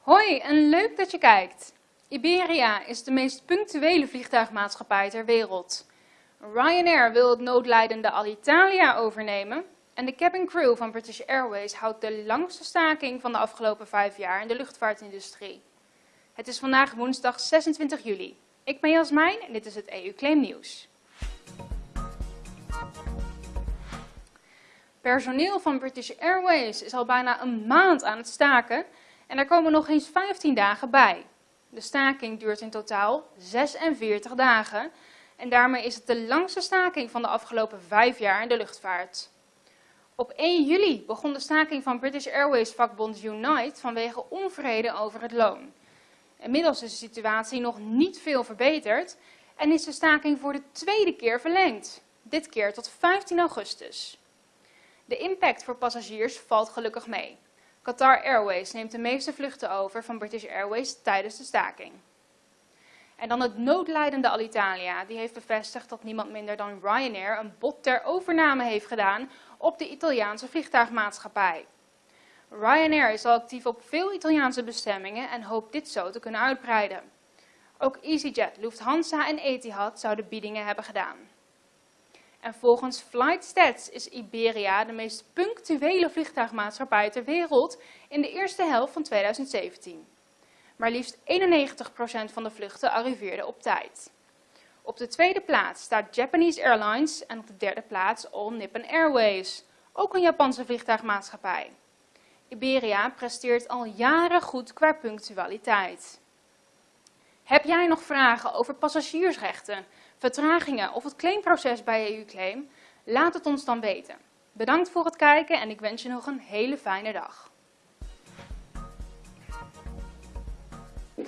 Hoi en leuk dat je kijkt. Iberia is de meest punctuele vliegtuigmaatschappij ter wereld. Ryanair wil het noodlijdende Alitalia overnemen en de cabin crew van British Airways houdt de langste staking van de afgelopen vijf jaar in de luchtvaartindustrie. Het is vandaag woensdag 26 juli. Ik ben Jasmijn en dit is het EU Claim Nieuws. Personeel van British Airways is al bijna een maand aan het staken en er komen nog eens 15 dagen bij. De staking duurt in totaal 46 dagen en daarmee is het de langste staking van de afgelopen vijf jaar in de luchtvaart. Op 1 juli begon de staking van British Airways vakbond Unite vanwege onvrede over het loon. Inmiddels is de situatie nog niet veel verbeterd en is de staking voor de tweede keer verlengd, dit keer tot 15 augustus. De impact voor passagiers valt gelukkig mee. Qatar Airways neemt de meeste vluchten over van British Airways tijdens de staking. En dan het noodlijdende Alitalia, die heeft bevestigd dat niemand minder dan Ryanair een bod ter overname heeft gedaan op de Italiaanse vliegtuigmaatschappij. Ryanair is al actief op veel Italiaanse bestemmingen en hoopt dit zo te kunnen uitbreiden. Ook EasyJet, Lufthansa en Etihad zouden biedingen hebben gedaan. En volgens FlightStats is Iberia de meest punctuele vliegtuigmaatschappij ter wereld in de eerste helft van 2017. Maar liefst 91% van de vluchten arriveerden op tijd. Op de tweede plaats staat Japanese Airlines en op de derde plaats All Nippon Airways, ook een Japanse vliegtuigmaatschappij. Iberia presteert al jaren goed qua punctualiteit. Heb jij nog vragen over passagiersrechten, vertragingen of het claimproces bij EU-claim? Laat het ons dan weten. Bedankt voor het kijken en ik wens je nog een hele fijne dag.